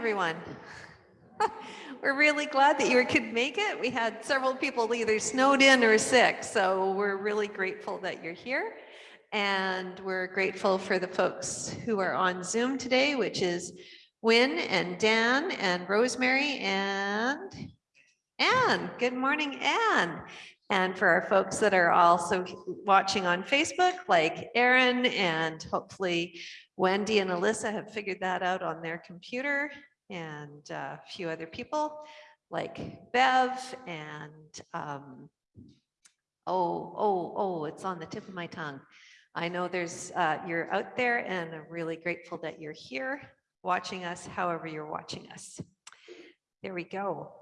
everyone. we're really glad that you could make it. We had several people either snowed in or sick, so we're really grateful that you're here. And we're grateful for the folks who are on Zoom today, which is Wynn and Dan and Rosemary and Anne. Good morning, Anne. And for our folks that are also watching on Facebook, like Aaron and hopefully Wendy and Alyssa have figured that out on their computer and a few other people like Bev and um, oh, oh, oh, it's on the tip of my tongue. I know there's, uh, you're out there and I'm really grateful that you're here watching us, however you're watching us. There we go.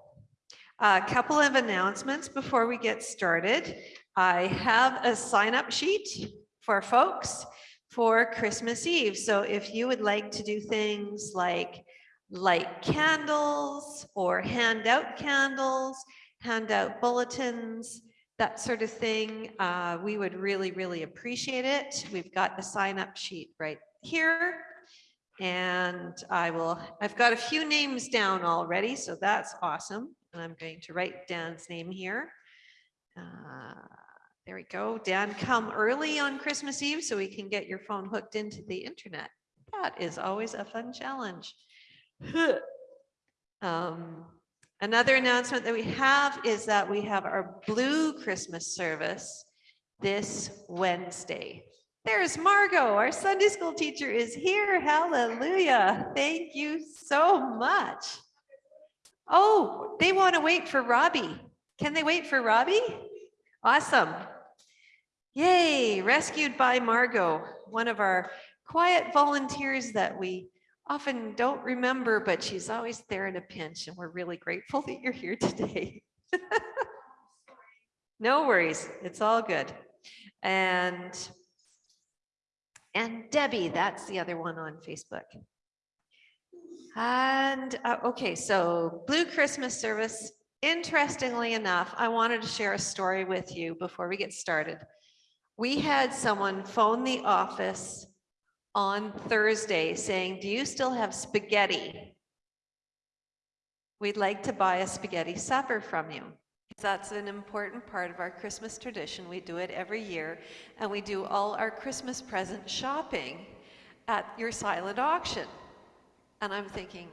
A couple of announcements before we get started. I have a sign up sheet for folks for Christmas Eve. So if you would like to do things like light candles or hand out candles, hand out bulletins, that sort of thing, uh, we would really, really appreciate it. We've got the sign up sheet right here. And I will, I've got a few names down already, so that's awesome. And I'm going to write Dan's name here. Uh, there we go. Dan, come early on Christmas Eve so we can get your phone hooked into the internet. That is always a fun challenge. um, another announcement that we have is that we have our blue Christmas service this Wednesday. There's Margot, our Sunday school teacher is here. Hallelujah. Thank you so much. Oh, they want to wait for Robbie. Can they wait for Robbie? Awesome. Yay, rescued by Margot, one of our quiet volunteers that we often don't remember, but she's always there in a pinch and we're really grateful that you're here today. no worries, it's all good. And, and Debbie, that's the other one on Facebook. And uh, okay, so Blue Christmas service. Interestingly enough, I wanted to share a story with you before we get started we had someone phone the office on Thursday saying, do you still have spaghetti? We'd like to buy a spaghetti supper from you. That's an important part of our Christmas tradition. We do it every year, and we do all our Christmas present shopping at your silent auction. And I'm thinking,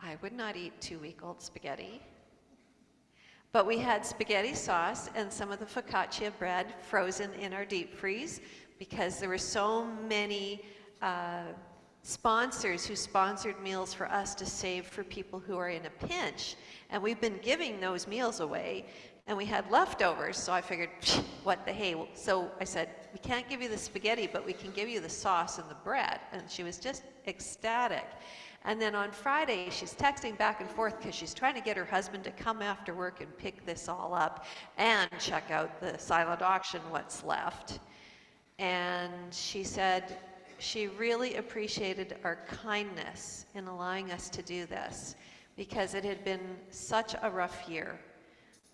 I would not eat two-week-old spaghetti. But we had spaghetti sauce and some of the focaccia bread frozen in our deep freeze because there were so many uh, sponsors who sponsored meals for us to save for people who are in a pinch. And we've been giving those meals away and we had leftovers. So I figured, what the hey. So I said, we can't give you the spaghetti, but we can give you the sauce and the bread. And she was just ecstatic. And then on Friday, she's texting back and forth because she's trying to get her husband to come after work and pick this all up and check out the silent auction, what's left. And she said she really appreciated our kindness in allowing us to do this because it had been such a rough year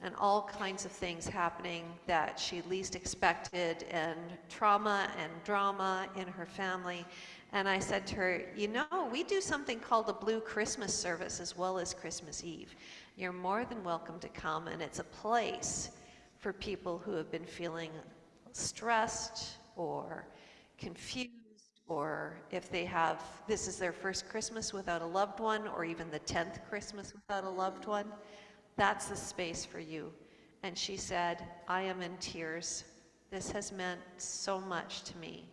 and all kinds of things happening that she least expected and trauma and drama in her family and I said to her, you know, we do something called a blue Christmas service as well as Christmas Eve. You're more than welcome to come and it's a place for people who have been feeling stressed or confused or if they have, this is their first Christmas without a loved one or even the 10th Christmas without a loved one, that's the space for you. And she said, I am in tears. This has meant so much to me.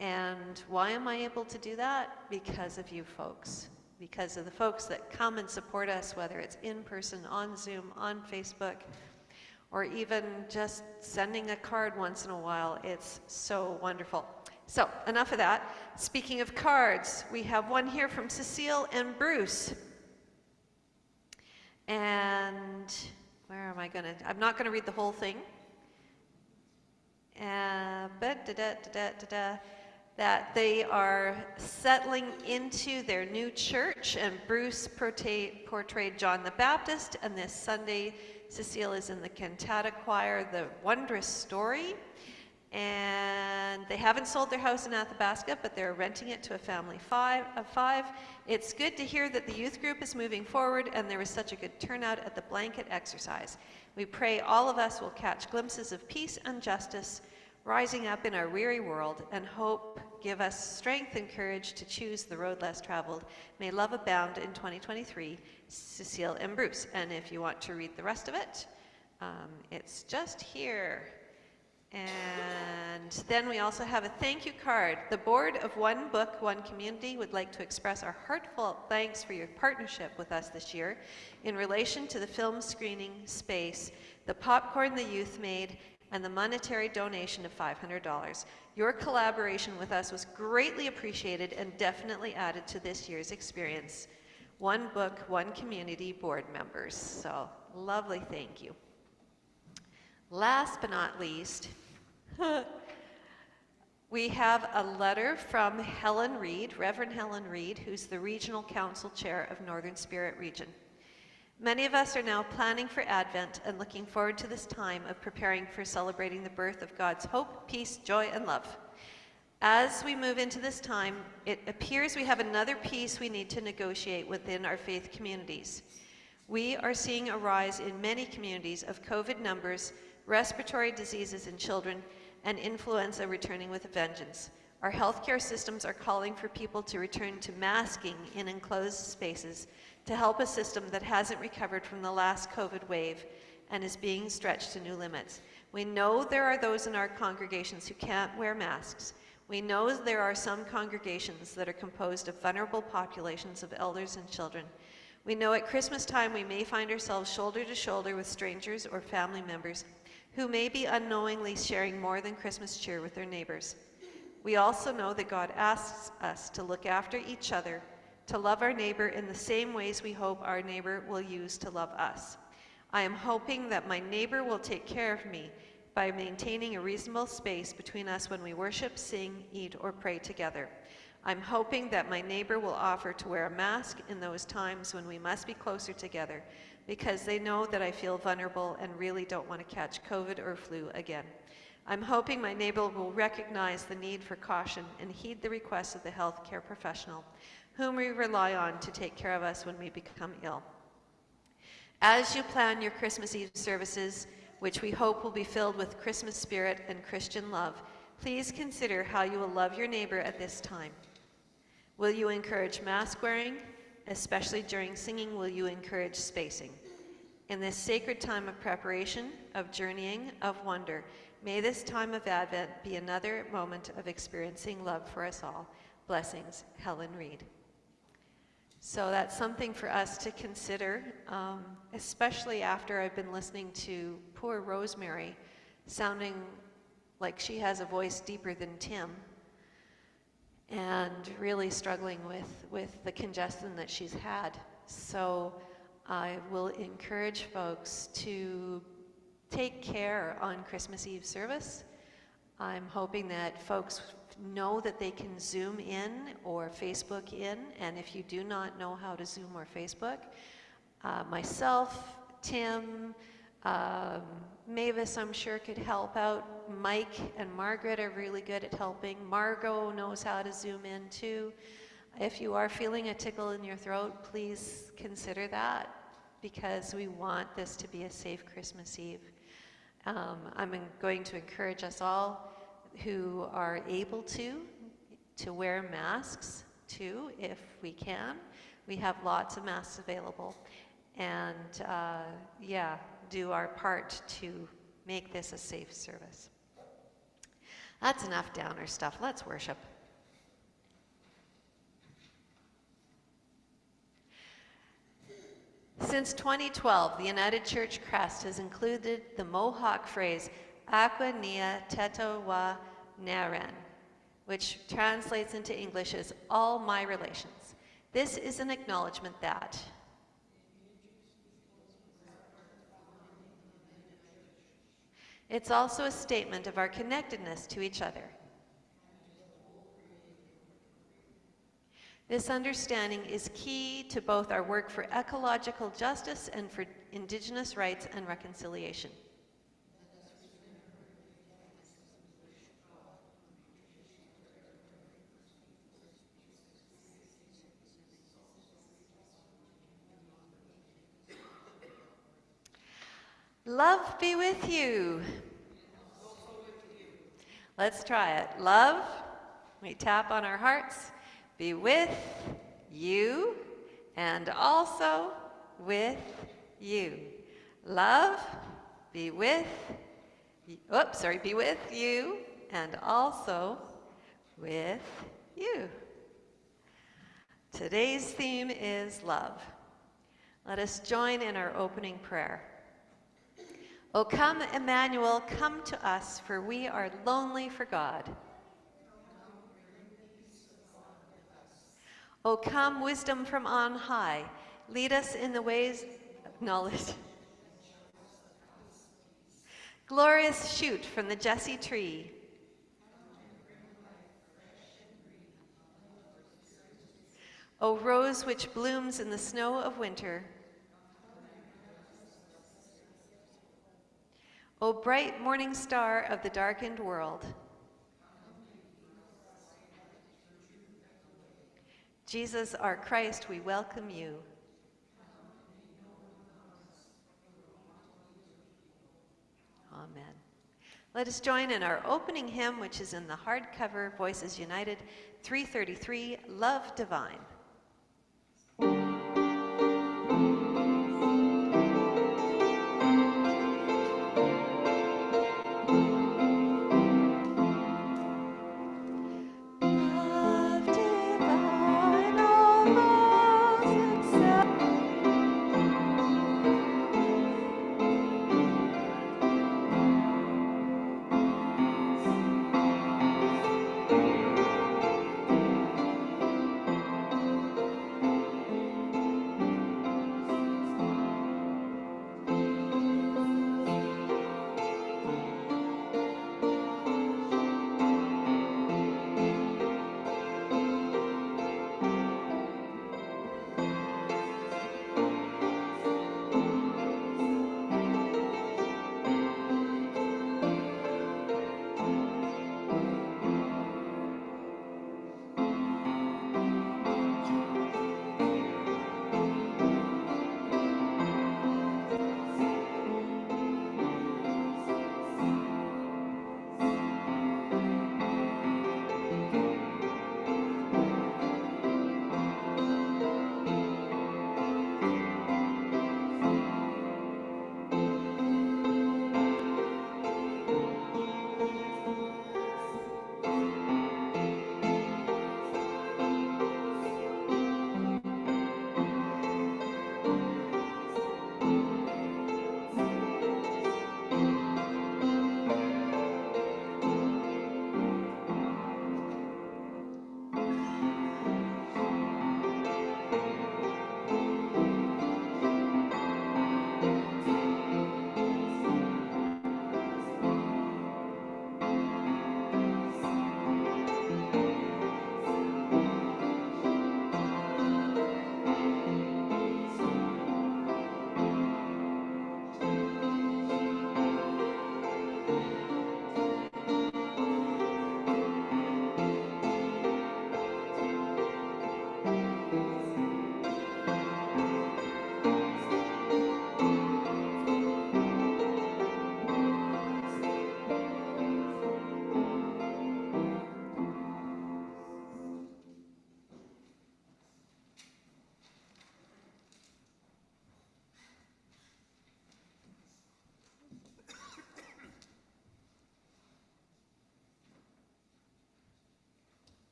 And why am I able to do that? Because of you folks, because of the folks that come and support us, whether it's in person, on Zoom, on Facebook, or even just sending a card once in a while. It's so wonderful. So enough of that. Speaking of cards, we have one here from Cecile and Bruce. And where am I going to? I'm not going to read the whole thing. Uh, but da da da da da that they are settling into their new church and Bruce portrayed John the Baptist and this Sunday Cecile is in the cantata choir, The Wondrous Story. And they haven't sold their house in Athabasca, but they're renting it to a family five, of five. It's good to hear that the youth group is moving forward and there was such a good turnout at the blanket exercise. We pray all of us will catch glimpses of peace and justice rising up in our weary world and hope give us strength and courage to choose the road less traveled. May love abound in 2023. Cecile and Bruce. And if you want to read the rest of it, um, it's just here. And then we also have a thank you card. The board of One Book, One Community would like to express our heartfelt thanks for your partnership with us this year in relation to the film screening space, the popcorn the youth made, and the monetary donation of $500. Your collaboration with us was greatly appreciated and definitely added to this year's experience. One Book, One Community board members. So lovely, thank you. Last but not least, we have a letter from Helen Reed, Reverend Helen Reed, who's the Regional Council Chair of Northern Spirit Region. Many of us are now planning for Advent and looking forward to this time of preparing for celebrating the birth of God's hope, peace, joy, and love. As we move into this time, it appears we have another piece we need to negotiate within our faith communities. We are seeing a rise in many communities of COVID numbers respiratory diseases in children, and influenza returning with a vengeance. Our healthcare systems are calling for people to return to masking in enclosed spaces to help a system that hasn't recovered from the last COVID wave and is being stretched to new limits. We know there are those in our congregations who can't wear masks. We know there are some congregations that are composed of vulnerable populations of elders and children. We know at Christmas time we may find ourselves shoulder to shoulder with strangers or family members who may be unknowingly sharing more than Christmas cheer with their neighbors. We also know that God asks us to look after each other, to love our neighbor in the same ways we hope our neighbor will use to love us. I am hoping that my neighbor will take care of me by maintaining a reasonable space between us when we worship, sing, eat, or pray together. I'm hoping that my neighbor will offer to wear a mask in those times when we must be closer together because they know that I feel vulnerable and really don't want to catch COVID or flu again. I'm hoping my neighbor will recognize the need for caution and heed the requests of the healthcare professional, whom we rely on to take care of us when we become ill. As you plan your Christmas Eve services, which we hope will be filled with Christmas spirit and Christian love, please consider how you will love your neighbor at this time. Will you encourage mask wearing, especially during singing, will you encourage spacing? In this sacred time of preparation, of journeying, of wonder, may this time of Advent be another moment of experiencing love for us all. Blessings, Helen Reed. So that's something for us to consider, um, especially after I've been listening to poor Rosemary sounding like she has a voice deeper than Tim and really struggling with, with the congestion that she's had. So I will encourage folks to take care on Christmas Eve service. I'm hoping that folks know that they can Zoom in or Facebook in, and if you do not know how to Zoom or Facebook, uh, myself, Tim, um, Mavis, I'm sure, could help out. Mike and Margaret are really good at helping. Margot knows how to zoom in too. If you are feeling a tickle in your throat, please consider that because we want this to be a safe Christmas Eve. Um, I'm going to encourage us all who are able to, to wear masks too, if we can. We have lots of masks available. And uh, yeah, do our part to make this a safe service. That's enough downer stuff. Let's worship. Since 2012, the United Church crest has included the Mohawk phrase, Aqua Nia Teto Wa Naren, which translates into English as all my relations. This is an acknowledgement that It's also a statement of our connectedness to each other. This understanding is key to both our work for ecological justice and for Indigenous rights and reconciliation. Love be with you. Let's try it. Love, we tap on our hearts be with you and also with you. Love, be with, oops, sorry, be with you and also with you. Today's theme is love. Let us join in our opening prayer. O come, Emmanuel, come to us, for we are lonely for God. O come, wisdom from on high, lead us in the ways of knowledge. Glorious shoot from the Jesse tree. O rose which blooms in the snow of winter. O bright morning star of the darkened world. Jesus, our Christ, we welcome you. Amen. Let us join in our opening hymn, which is in the hardcover Voices United 333 Love Divine.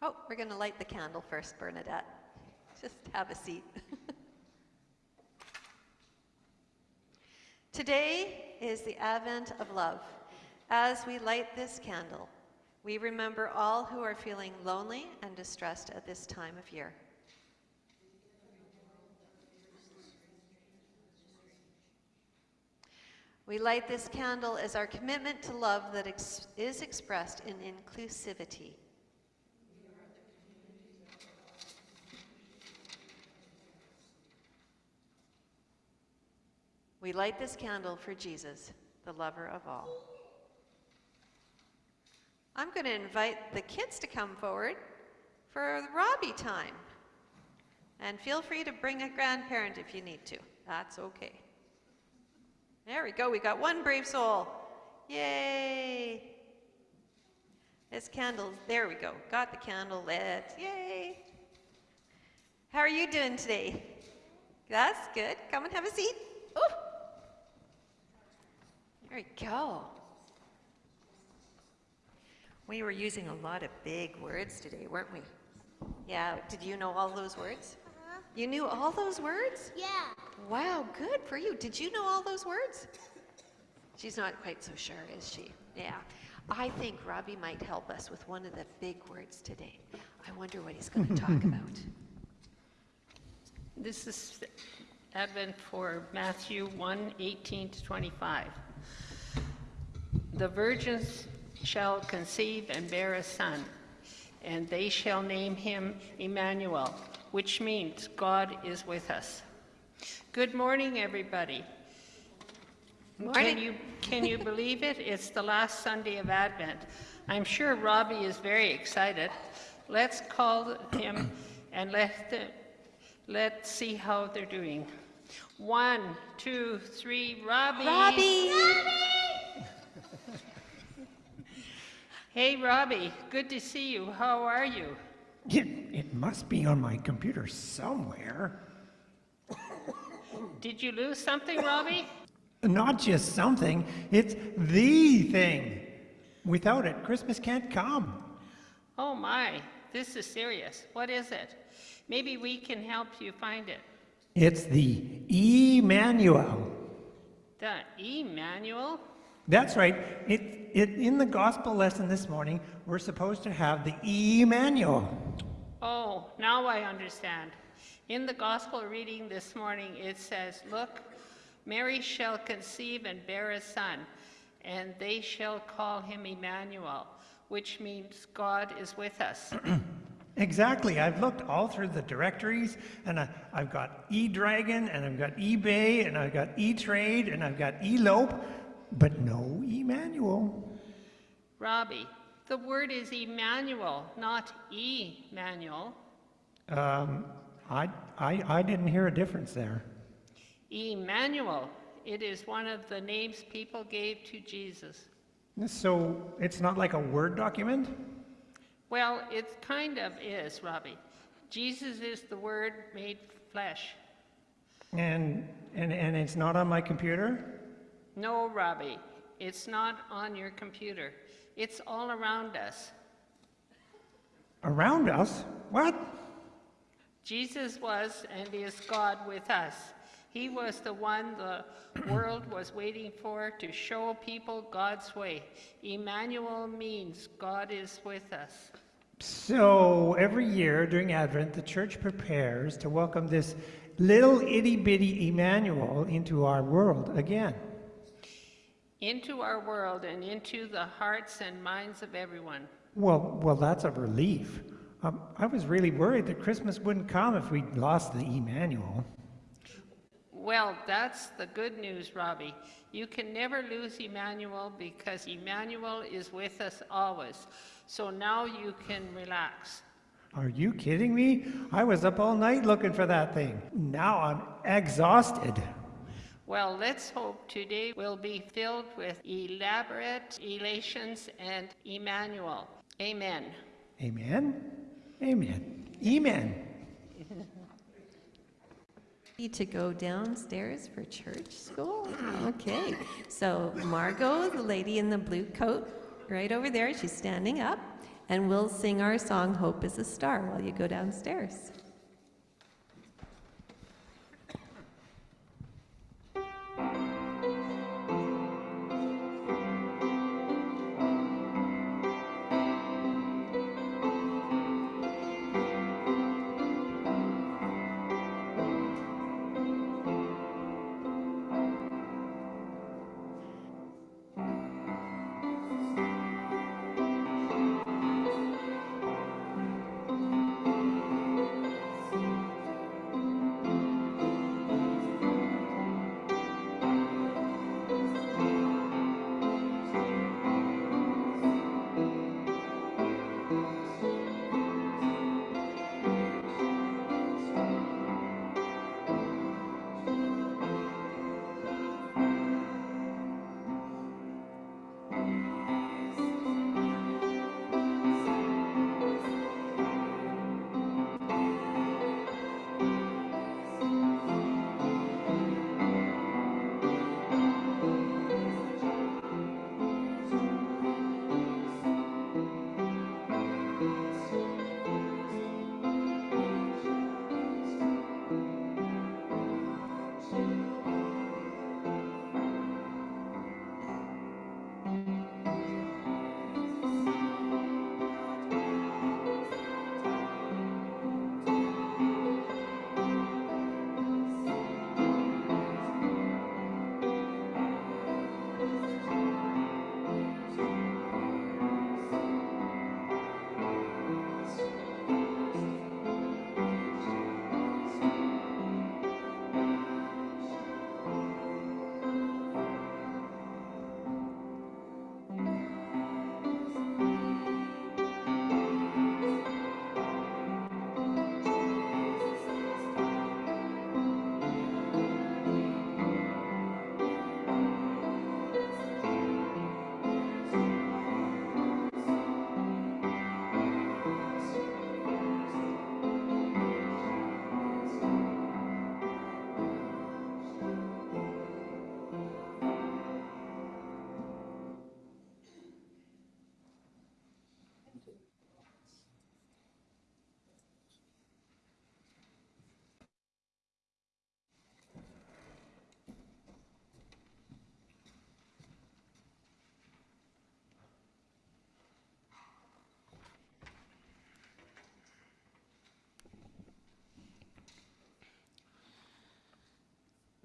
Oh, we're going to light the candle first, Bernadette. Just have a seat. Today is the Advent of Love. As we light this candle, we remember all who are feeling lonely and distressed at this time of year. We light this candle as our commitment to love that ex- is expressed in inclusivity. We light this candle for Jesus, the lover of all. I'm going to invite the kids to come forward for Robbie time. And feel free to bring a grandparent if you need to. That's okay. There we go. We got one brave soul. Yay. This candle, there we go. Got the candle lit. Yay. How are you doing today? That's good. Come and have a seat. Ooh. There we go. We were using a lot of big words today, weren't we? Yeah, did you know all those words? Uh-huh. You knew all those words? Yeah. Wow, good for you. Did you know all those words? She's not quite so sure, is she? Yeah. I think Robbie might help us with one of the big words today. I wonder what he's going to talk about. This is Advent for Matthew 1, 18 to 25. The virgins shall conceive and bear a son, and they shall name him Emmanuel, which means God is with us. Good morning, everybody. Morning. Can you, can you believe it? It's the last Sunday of Advent. I'm sure Robbie is very excited. Let's call him and let, the, let's see how they're doing. One, two, three, Robbie. Robbie! Hey, Robbie, good to see you. How are you? It, it must be on my computer somewhere. Did you lose something, Robbie? Not just something, it's the thing. Without it, Christmas can't come. Oh my, this is serious. What is it? Maybe we can help you find it. It's the Emmanuel. The Emmanuel? That's right. It, it, in the gospel lesson this morning, we're supposed to have the Emmanuel. Oh, now I understand. In the gospel reading this morning, it says, Look, Mary shall conceive and bear a son, and they shall call him Emmanuel, which means God is with us. Exactly. I've looked all through the directories, and I, I've got eDragon, and I've got eBay, and I've got eTrade, and I've got Elope, but no Emmanuel. Robbie, the word is Emmanuel, not Emmanuel. Um, I, I, I didn't hear a difference there. Emmanuel, it is one of the names people gave to Jesus. So it's not like a Word document? Well, it kind of is, Robbie. Jesus is the Word made flesh. And, and, and it's not on my computer? No, Robbie, it's not on your computer. It's all around us. Around us? What? Jesus was and is God with us. He was the one the world was waiting for to show people God's way. Emmanuel means God is with us. So every year during Advent, the church prepares to welcome this little itty bitty Emmanuel into our world again. Into our world and into the hearts and minds of everyone. Well, well, that's a relief. Um, I was really worried that Christmas wouldn't come if we lost the Emmanuel. Well, that's the good news, Robbie. You can never lose Emmanuel because Emmanuel is with us always. So now you can relax. Are you kidding me? I was up all night looking for that thing. Now I'm exhausted. Well, let's hope today will be filled with elaborate elations and Emmanuel. Amen. Amen. Amen. Amen. Need to go downstairs for church school? Okay. So Margot, the lady in the blue coat, right over there, she's standing up, and we'll sing our song, Hope is a Star, while you go downstairs.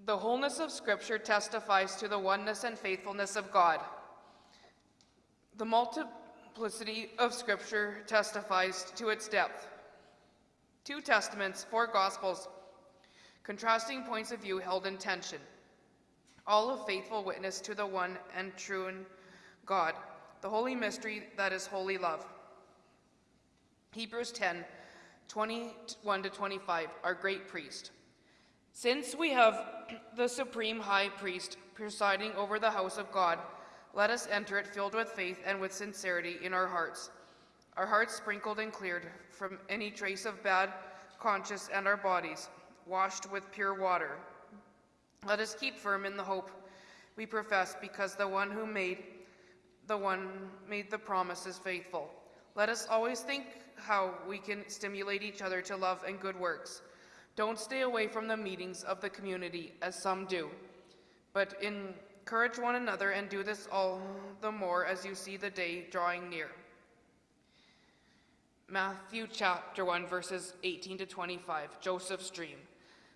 The wholeness of Scripture testifies to the oneness and faithfulness of God. The multiplicity of Scripture testifies to its depth. Two Testaments, four Gospels, contrasting points of view held in tension, all of faithful witness to the one and true God, the holy mystery that is holy love. Hebrews 10 21 to 25, our great priest. Since we have the supreme high priest presiding over the house of God, let us enter it filled with faith and with sincerity in our hearts, our hearts sprinkled and cleared from any trace of bad conscience and our bodies washed with pure water. Let us keep firm in the hope we profess because the one who made the one made the promise is faithful. Let us always think how we can stimulate each other to love and good works. Don't stay away from the meetings of the community as some do, but encourage one another and do this all the more as you see the day drawing near. Matthew chapter 1, verses 18 to 25, Joseph's dream.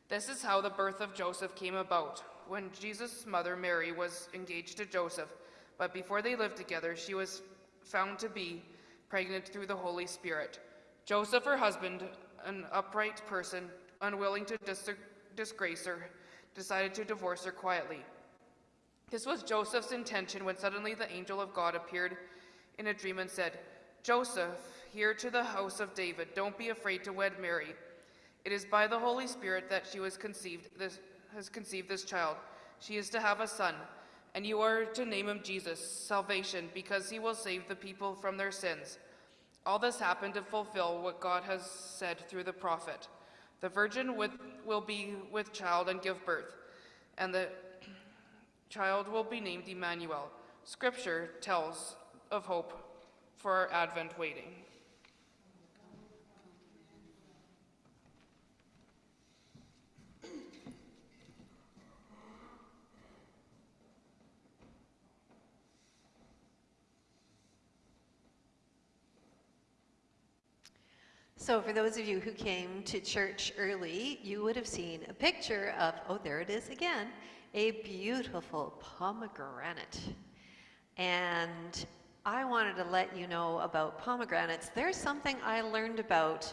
This is how the birth of Joseph came about. When Jesus' mother Mary was engaged to Joseph, but before they lived together, she was found to be pregnant through the Holy Spirit. Joseph, her husband, an upright person, unwilling to dis- disgrace her, decided to divorce her quietly. This was Joseph's intention when suddenly the angel of God appeared in a dream and said, Joseph, here to the house of David, don't be afraid to wed Mary. It is by the Holy Spirit that she was conceived, this, has conceived this child. She is to have a son, and you are to name him Jesus, salvation, because he will save the people from their sins. All this happened to fulfill what God has said through the prophet. The virgin with, will be with child and give birth, and the child will be named Emmanuel. Scripture tells of hope for our Advent waiting. So for those of you who came to church early, you would have seen a picture of, oh, there it is again, a beautiful pomegranate. And I wanted to let you know about pomegranates. There's something I learned about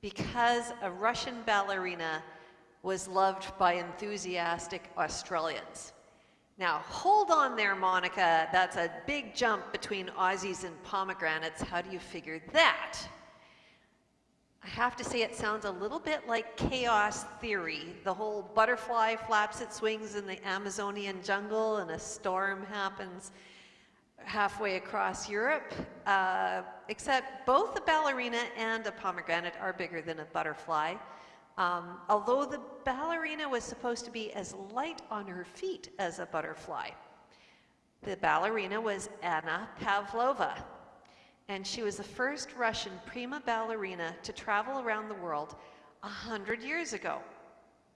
because a Russian ballerina was loved by enthusiastic Australians. Now, hold on there, Monica. That's a big jump between Aussies and pomegranates. How do you figure that? I have to say it sounds a little bit like chaos theory. The whole butterfly flaps its wings in the Amazonian jungle and a storm happens halfway across Europe, uh, except both a ballerina and a pomegranate are bigger than a butterfly. Um, although the ballerina was supposed to be as light on her feet as a butterfly. The ballerina was Anna Pavlova, and she was the first Russian prima ballerina to travel around the world a hundred years ago.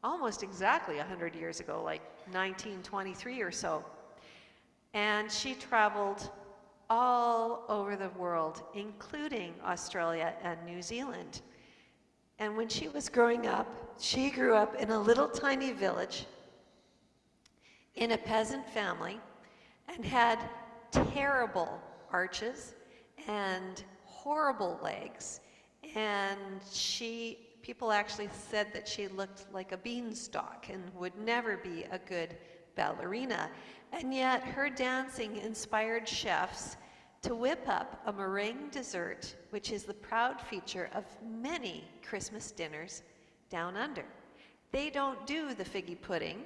Almost exactly a hundred years ago, like 1923 or so. And she traveled all over the world, including Australia and New Zealand. And when she was growing up, she grew up in a little tiny village in a peasant family and had terrible arches and horrible legs. And she, people actually said that she looked like a beanstalk and would never be a good ballerina. And yet her dancing inspired chefs to whip up a meringue dessert, which is the proud feature of many Christmas dinners down under. They don't do the figgy pudding,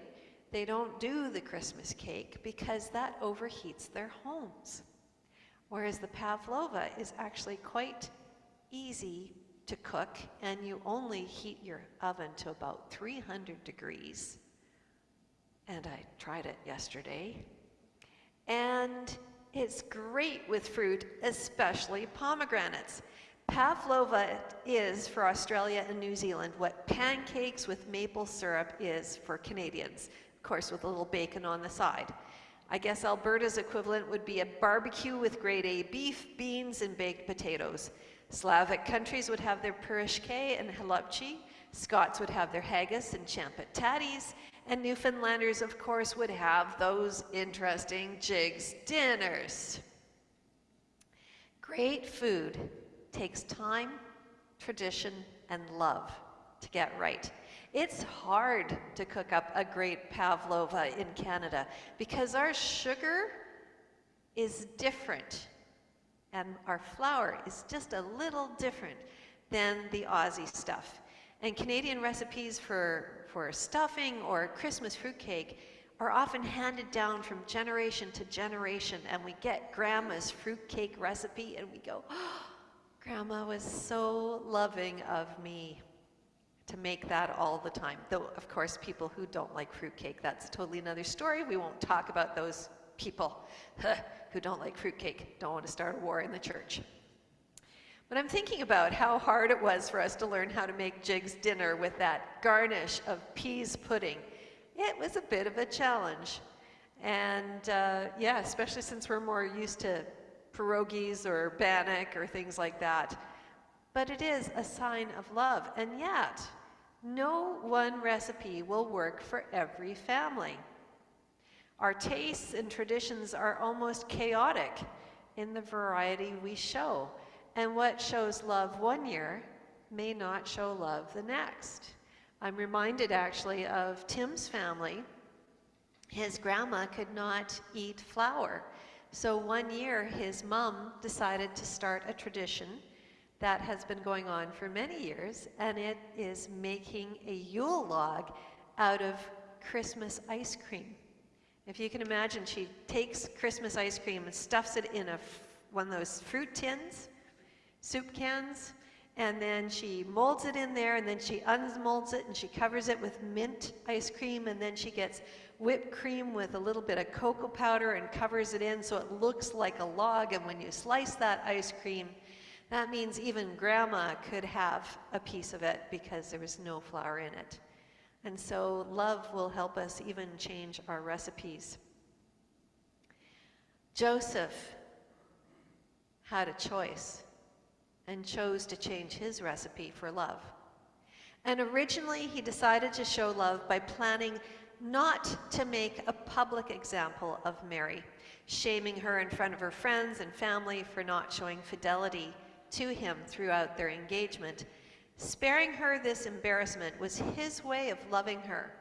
they don't do the Christmas cake because that overheats their homes. Whereas the pavlova is actually quite easy to cook and you only heat your oven to about 300 degrees. And I tried it yesterday. And it's great with fruit, especially pomegranates. Pavlova is for Australia and New Zealand what pancakes with maple syrup is for Canadians, of course, with a little bacon on the side. I guess Alberta's equivalent would be a barbecue with grade A beef, beans, and baked potatoes. Slavic countries would have their purishke and halupchi. Scots would have their haggis and champit tatties. And Newfoundlanders, of course, would have those interesting Jiggs dinners. Great food takes time, tradition, and love to get right. It's hard to cook up a great pavlova in Canada because our sugar is different and our flour is just a little different than the Aussie stuff. And Canadian recipes for, for stuffing or Christmas fruitcake are often handed down from generation to generation, and we get grandma's fruitcake recipe and we go, oh, Grandma was so loving of me to make that all the time. Though, of course, people who don't like fruitcake, that's totally another story. We won't talk about those people who don't like fruitcake, don't want to start a war in the church. But I'm thinking about how hard it was for us to learn how to make Jiggs dinner with that garnish of pease pudding. It was a bit of a challenge. And uh, yeah, especially since we're more used to pierogies or bannock or things like that. But it is a sign of love. And yet, no one recipe will work for every family. Our tastes and traditions are almost chaotic in the variety we show. And what shows love one year may not show love the next. I'm reminded actually of Tim's family. His grandma could not eat flour. So one year, his mom decided to start a tradition that has been going on for many years, and it is making a Yule log out of Christmas ice cream. If you can imagine, she takes Christmas ice cream and stuffs it in a, one of those fruit tins, soup cans, and then she molds it in there, and then she unmolds it, and she covers it with mint ice cream, and then she gets whipped cream with a little bit of cocoa powder and covers it in so it looks like a log. And when you slice that ice cream, that means even grandma could have a piece of it because there was no flour in it. And so love will help us even change our recipes. Joseph had a choice and chose to change his recipe for love. And originally, he decided to show love by planning not to make a public example of Mary, shaming her in front of her friends and family for not showing fidelity to him throughout their engagement. Sparing her this embarrassment was his way of loving her,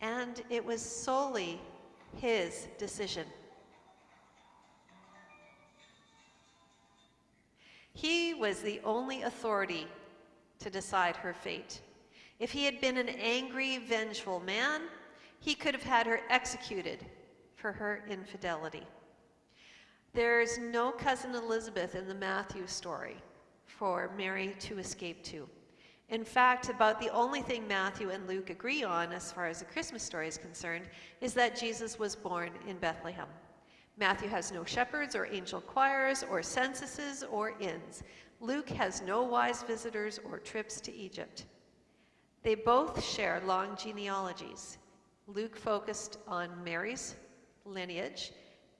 and it was solely his decision. He was the only authority to decide her fate. If he had been an angry, vengeful man, he could have had her executed for her infidelity. There's no cousin Elizabeth in the Matthew story for Mary to escape to. In fact, about the only thing Matthew and Luke agree on as far as the Christmas story is concerned is that Jesus was born in Bethlehem. Matthew has no shepherds or angel choirs or censuses or inns. Luke has no wise visitors or trips to Egypt. They both share long genealogies. Luke focused on Mary's lineage,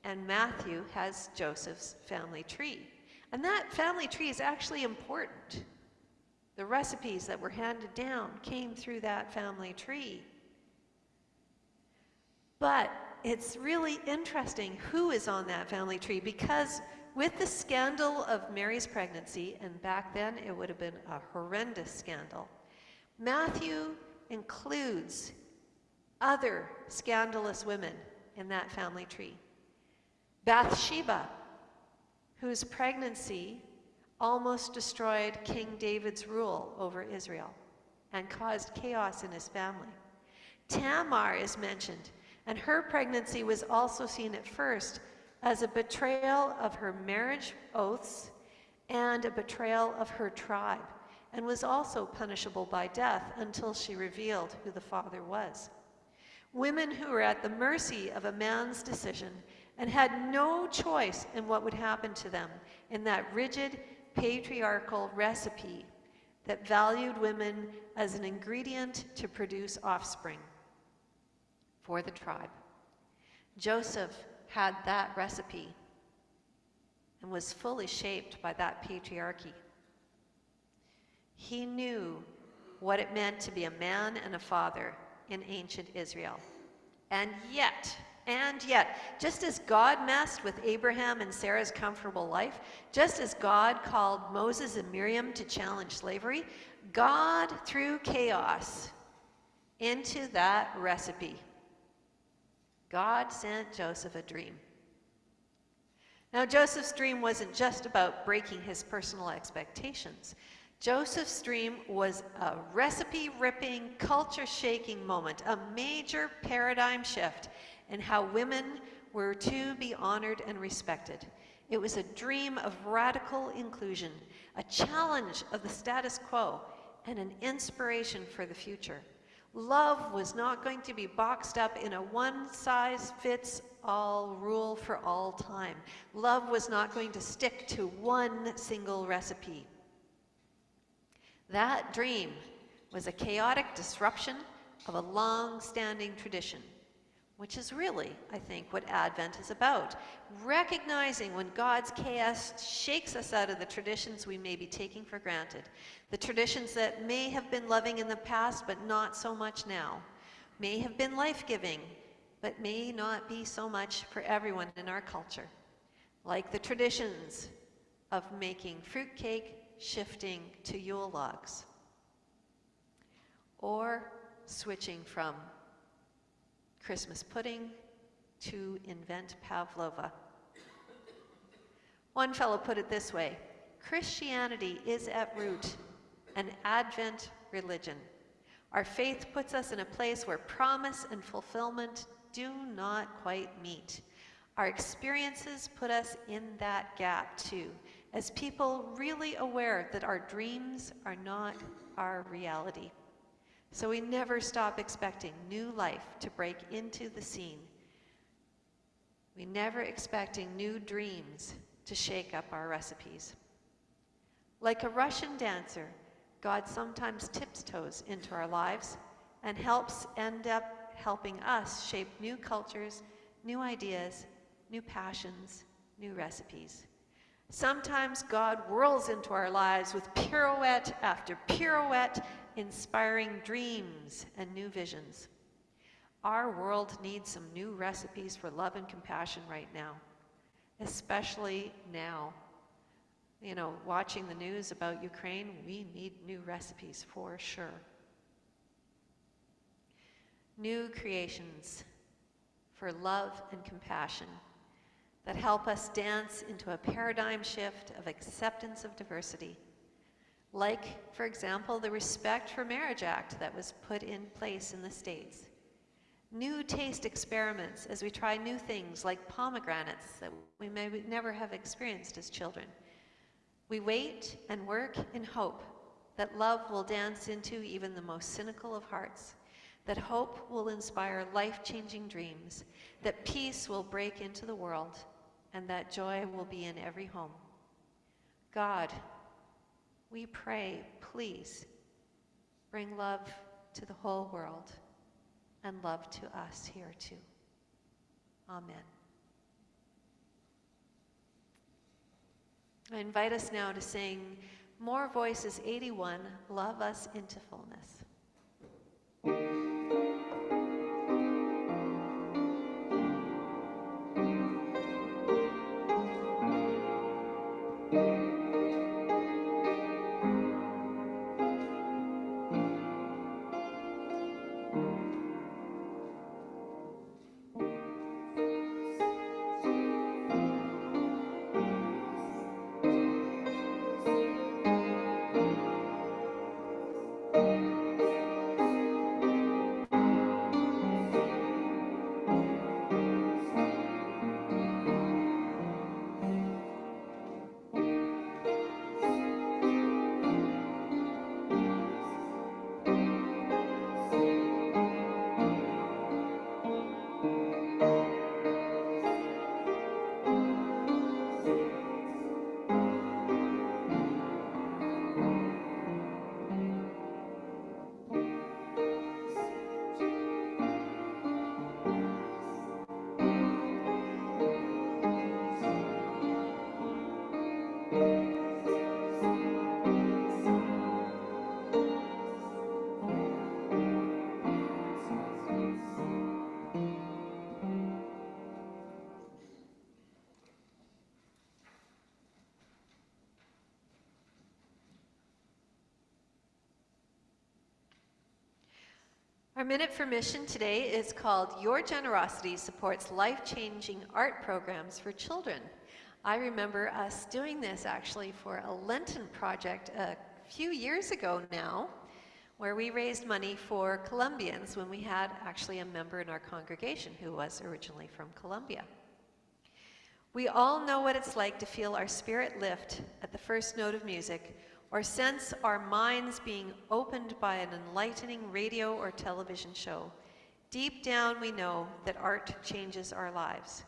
and Matthew has Joseph's family tree. And that family tree is actually important. The recipes that were handed down came through that family tree. But it's really interesting who is on that family tree because with the scandal of Mary's pregnancy, and back then it would have been a horrendous scandal, Matthew includes other scandalous women in that family tree. Bathsheba, whose pregnancy almost destroyed King David's rule over Israel and caused chaos in his family. Tamar is mentioned, and her pregnancy was also seen at first as a betrayal of her marriage oaths and a betrayal of her tribe, and was also punishable by death until she revealed who the father was. Women who were at the mercy of a man's decision and had no choice in what would happen to them in that rigid patriarchal recipe that valued women as an ingredient to produce offspring for the tribe. Joseph had that recipe and was fully shaped by that patriarchy. He knew what it meant to be a man and a father in ancient Israel. And yet, and yet, just as God messed with Abraham and Sarah's comfortable life, just as God called Moses and Miriam to challenge slavery, God threw chaos into that recipe. God sent Joseph a dream. Now, Joseph's dream wasn't just about breaking his personal expectations. Joseph's dream was a recipe ripping, culture shaking moment, a major paradigm shift in how women were to be honored and respected. It was a dream of radical inclusion, a challenge of the status quo, and an inspiration for the future. Love was not going to be boxed up in a one size fits all rule for all time. Love was not going to stick to one single recipe. That dream was a chaotic disruption of a long standing tradition, which is really, I think, what Advent is about. Recognizing when God's chaos shakes us out of the traditions we may be taking for granted, the traditions that may have been loving in the past but not so much now, may have been life giving but may not be so much for everyone in our culture, like the traditions of making fruitcake shifting to Yule logs, or switching from Christmas pudding to invent pavlova. One fellow put it this way Christianity is at root an Advent religion. Our faith puts us in a place where promise and fulfillment do not quite meet. Our experiences put us in that gap too, as people really aware that our dreams are not our reality. So we never stop expecting new life to break into the scene. We never expecting new dreams to shake up our recipes. Like a Russian dancer, God sometimes tiptoes into our lives and helps end up helping us shape new cultures, new ideas, new passions, new recipes. Sometimes God whirls into our lives with pirouette after pirouette, inspiring dreams and new visions. Our world needs some new recipes for love and compassion right now, especially now. You know, watching the news about Ukraine, we need new recipes for sure. New creations for love and compassion that help us dance into a paradigm shift of acceptance of diversity. Like, for example, the Respect for Marriage Act that was put in place in the States. New taste experiments as we try new things like pomegranates that we may never have experienced as children. We wait and work in hope that love will dance into even the most cynical of hearts, that hope will inspire life changing dreams, that peace will break into the world, and that joy will be in every home. God, we pray, please bring love to the whole world and love to us here too. Amen. I invite us now to sing More Voices 81 Love Us into Fullness. Our Minute for Mission today is called Your Generosity Supports Life-Changing Art Programs for Children. I remember us doing this actually for a Lenten project a few years ago now, where we raised money for Colombians when we had actually a member in our congregation who was originally from Colombia. We all know what it's like to feel our spirit lift at the first note of music or sense our minds being opened by an enlightening radio or television show. Deep down, we know that art changes our lives.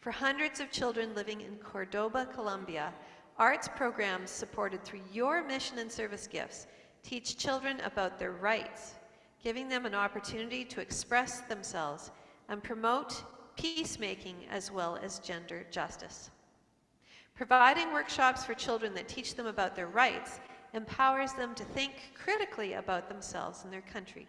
For hundreds of children living in Cordoba, Colombia, arts programs supported through your mission and service gifts teach children about their rights, giving them an opportunity to express themselves and promote peacemaking as well as gender justice. Providing workshops for children that teach them about their rights empowers them to think critically about themselves and their country.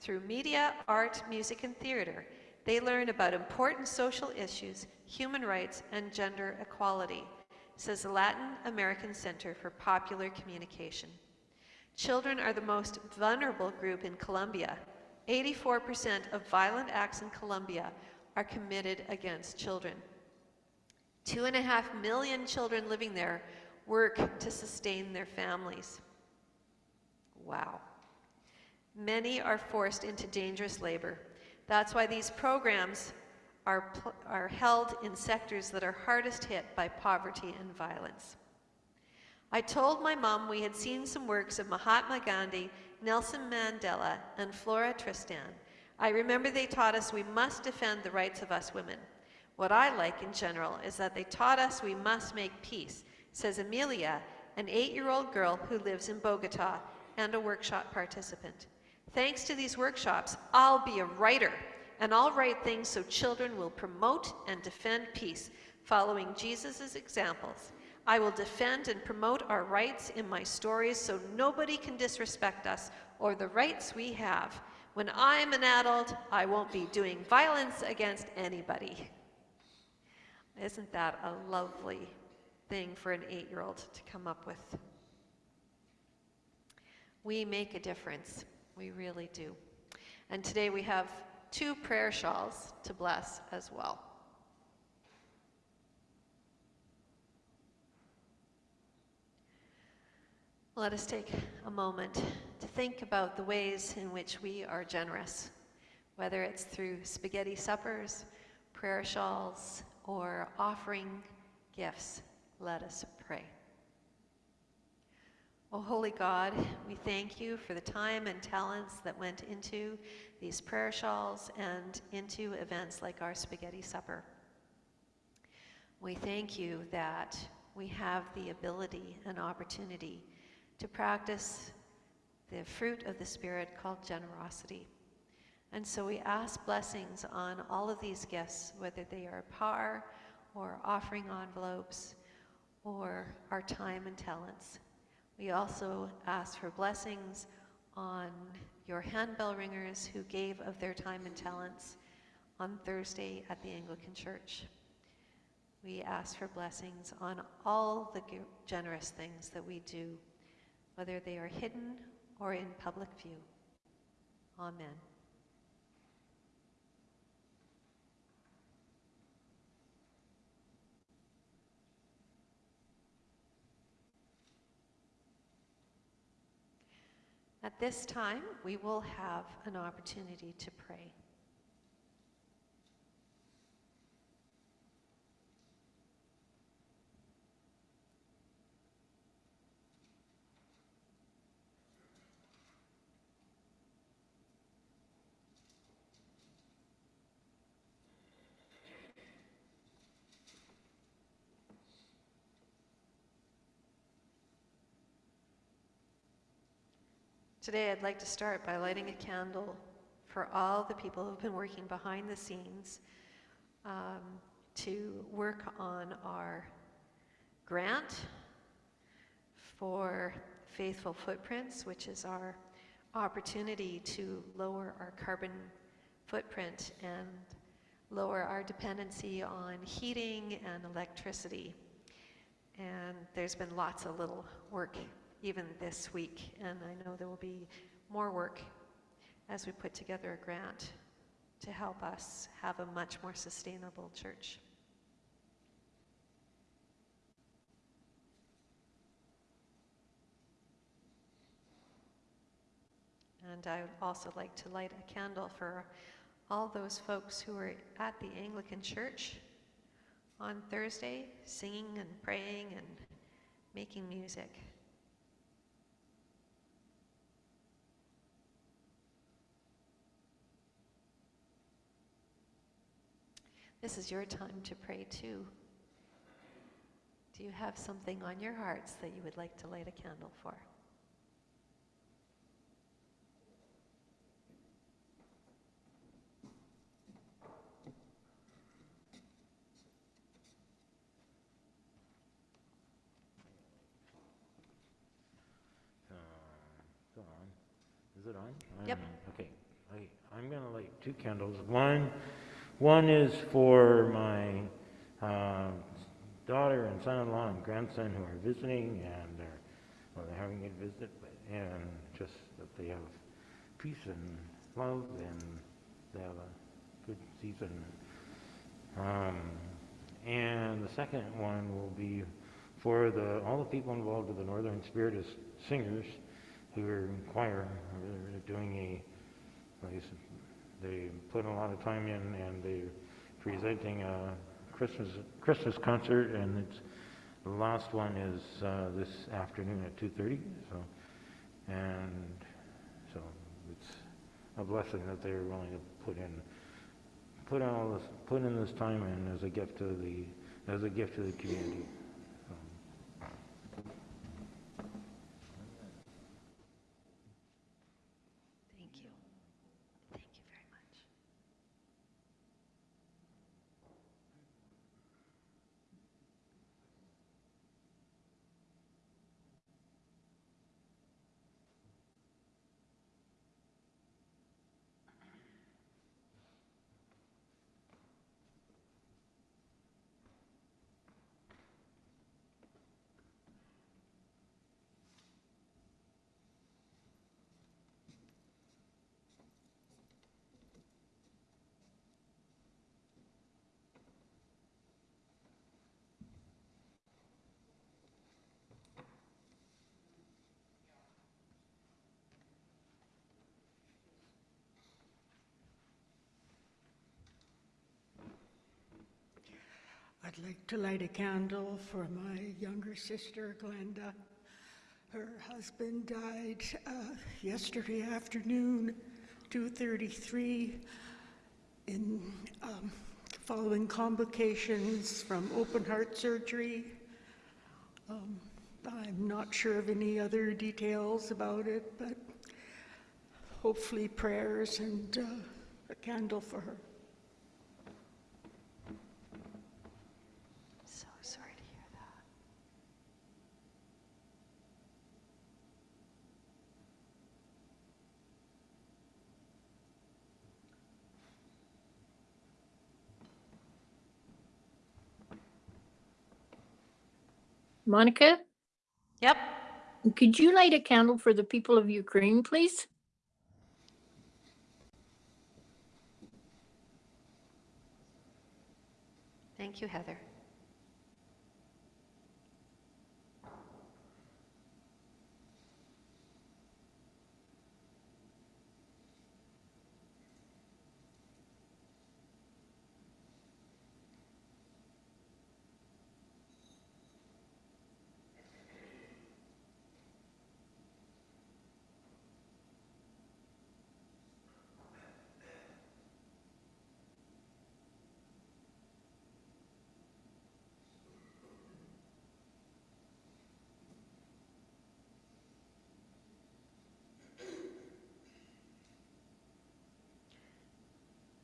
Through media, art, music, and theater, they learn about important social issues, human rights, and gender equality, says the Latin American Center for Popular Communication. Children are the most vulnerable group in Colombia. 84% of violent acts in Colombia are committed against children. Two and a half million children living there work to sustain their families. Wow. Many are forced into dangerous labor. That's why these programs are, are held in sectors that are hardest hit by poverty and violence. I told my mom we had seen some works of Mahatma Gandhi, Nelson Mandela, and Flora Tristan. I remember they taught us we must defend the rights of us women. What I like in general is that they taught us we must make peace, says Amelia, an eight-year-old girl who lives in Bogota and a workshop participant. Thanks to these workshops, I'll be a writer, and I'll write things so children will promote and defend peace, following Jesus' examples. I will defend and promote our rights in my stories so nobody can disrespect us or the rights we have. When I'm an adult, I won't be doing violence against anybody. Isn't that a lovely thing for an eight-year-old to come up with? We make a difference. We really do. And today we have two prayer shawls to bless as well. Let us take a moment to think about the ways in which we are generous, whether it's through spaghetti suppers, prayer shawls, or offering gifts, let us pray. Oh, holy God, we thank you for the time and talents that went into these prayer shawls and into events like our spaghetti supper. We thank you that we have the ability and opportunity to practice the fruit of the Spirit called generosity. And so we ask blessings on all of these gifts, whether they are par or offering envelopes or our time and talents. We also ask for blessings on your handbell ringers who gave of their time and talents on Thursday at the Anglican Church. We ask for blessings on all the generous things that we do, whether they are hidden or in public view. Amen. At this time, we will have an opportunity to pray. Today, I'd like to start by lighting a candle for all the people who've been working behind the scenes um, to work on our grant for Faithful Footprints, which is our opportunity to lower our carbon footprint and lower our dependency on heating and electricity. And there's been lots of little work even this week, and I know there will be more work as we put together a grant to help us have a much more sustainable church. And I would also like to light a candle for all those folks who were at the Anglican Church on Thursday, singing and praying and making music. This is your time to pray too. Do you have something on your hearts that you would like to light a candle for? Uh, Is it on? Is it on? Yep. Okay, I, I'm gonna light two candles. One, one is for my uh, daughter and son-in-law and grandson who are visiting and they're, well, they're having a visit, but, and just that they have peace and love and they have a good season. Um, and the second one will be for the, all the people involved with the Northern Spiritist Singers who are in choir. They're doing a, they put a lot of time in and they're presenting a Christmas, Christmas concert and it's, the last one is uh, this afternoon at 2.30, so, and so it's a blessing that they're willing to put in, put all this, put in this time and as a gift to the, as a gift to the community. I'd like to light a candle for my younger sister, Glenda. Her husband died uh, yesterday afternoon, 2:33, in um, following complications from open heart surgery. Um, I'm not sure of any other details about it, but hopefully prayers and uh, a candle for her. Monica, Yep. could you light a candle for the people of Ukraine, please? Thank you, Heather.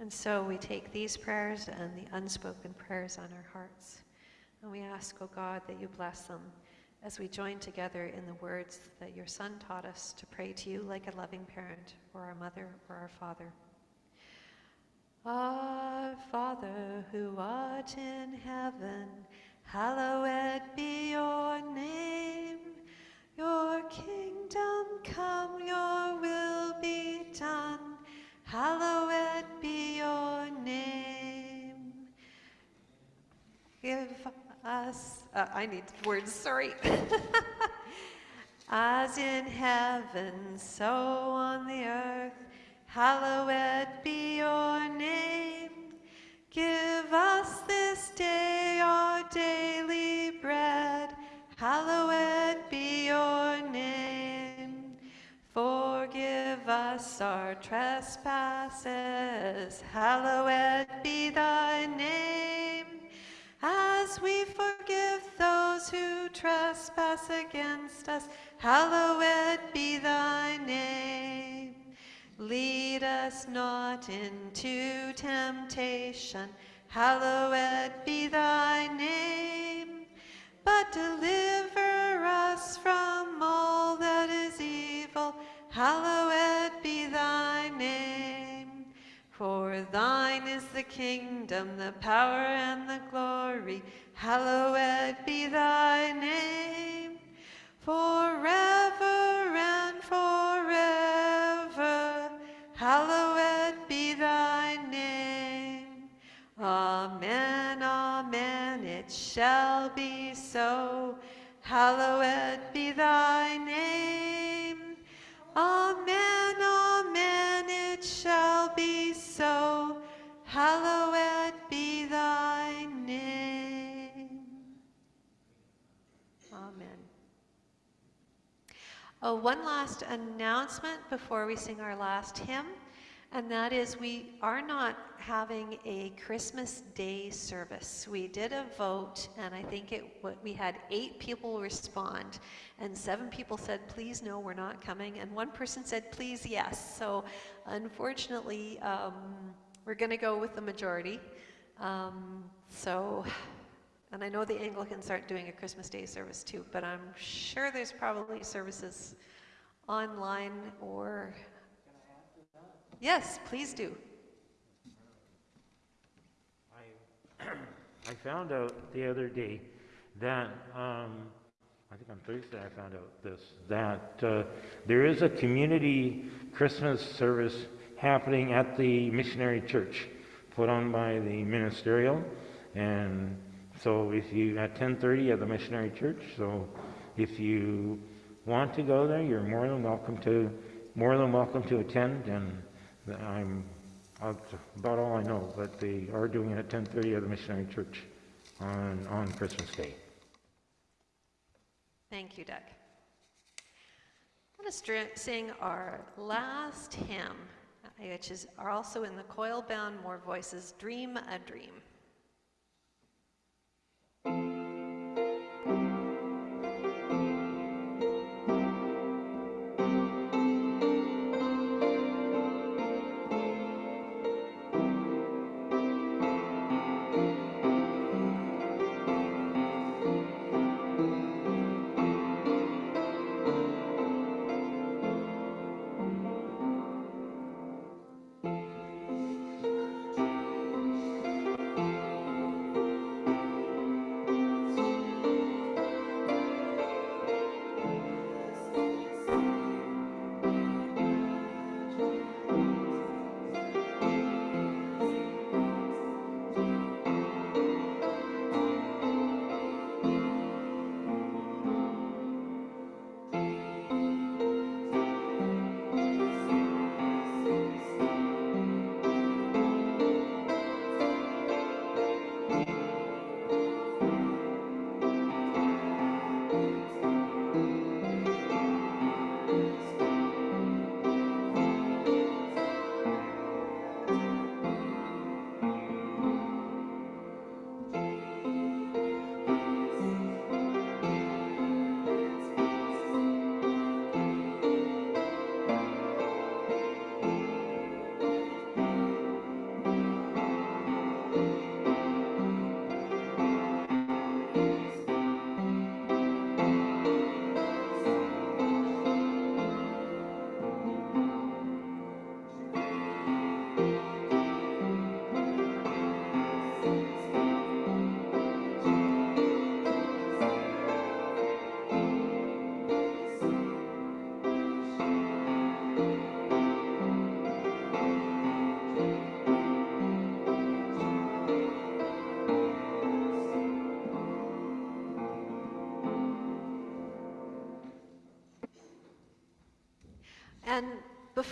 And so we take these prayers and the unspoken prayers on our hearts. And we ask, O God, that you bless them as we join together in the words that your Son taught us to pray to you like a loving parent or our mother or our father. Our Father who art in heaven, hallowed be your name. Your kingdom come, your will be done hallowed be your name. Give us, uh, I need words, sorry. As in heaven, so on the earth, hallowed be hallowed be thy name. As we forgive those who trespass against us, hallowed be thy name. Lead us not into temptation, hallowed be thy name. But deliver us from all that is evil, hallowed. For thine is the kingdom, the power, and the glory, hallowed be thy name. Forever and forever, hallowed be thy name. Amen, amen, it shall be so. Hallowed be thy so. Hallowed be thy name. Amen. Oh, one last announcement before we sing our last hymn, and that is we are not having a Christmas Day service. We did a vote, and I think it we had eight people respond, and seven people said, "Please no, we're not coming," and one person said, "Please yes." So, unfortunately, um, we're going to go with the majority. Um, so. And I know the Anglicans aren't doing a Christmas Day service too, but I'm sure there's probably services online or. Yes, please do. I found out the other day that, um, I think on Thursday I found out this, that uh, there is a community Christmas service happening at the missionary church, put on by the ministerial. And so if you, at 10:30 at the missionary church, so if you want to go there, you're more than welcome to, more than welcome to attend. And I'm, that's about all I know, but they are doing it at 10:30 at the missionary church on, on Christmas Day. Thank you, Doug. Going to sing our last hymn, uh, which is also in the coil bound more voices, Dream a. Dream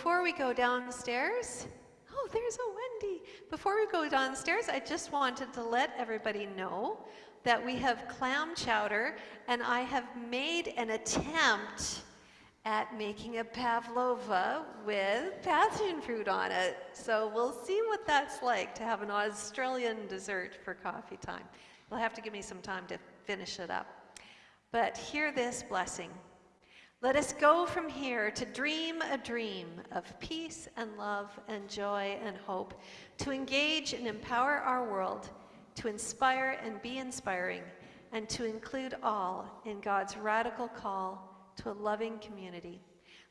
Before we go downstairs, oh, there's a Wendy. Before we go downstairs, I just wanted to let everybody know that we have clam chowder and I have made an attempt at making a pavlova with passion fruit on it. So we'll see what that's like to have an Australian dessert for coffee time. You'll have to give me some time to finish it up. But hear this blessing. Let us go from here to dream a dream of peace and love and joy and hope, to engage and empower our world, to inspire and be inspiring, and to include all in God's radical call to a loving community.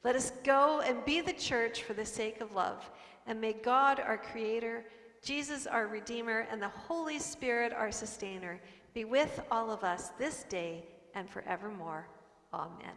Let us go and be the church for the sake of love, and may God, our Creator, Jesus, our Redeemer, and the Holy Spirit, our Sustainer, be with all of us this day and forevermore. Amen.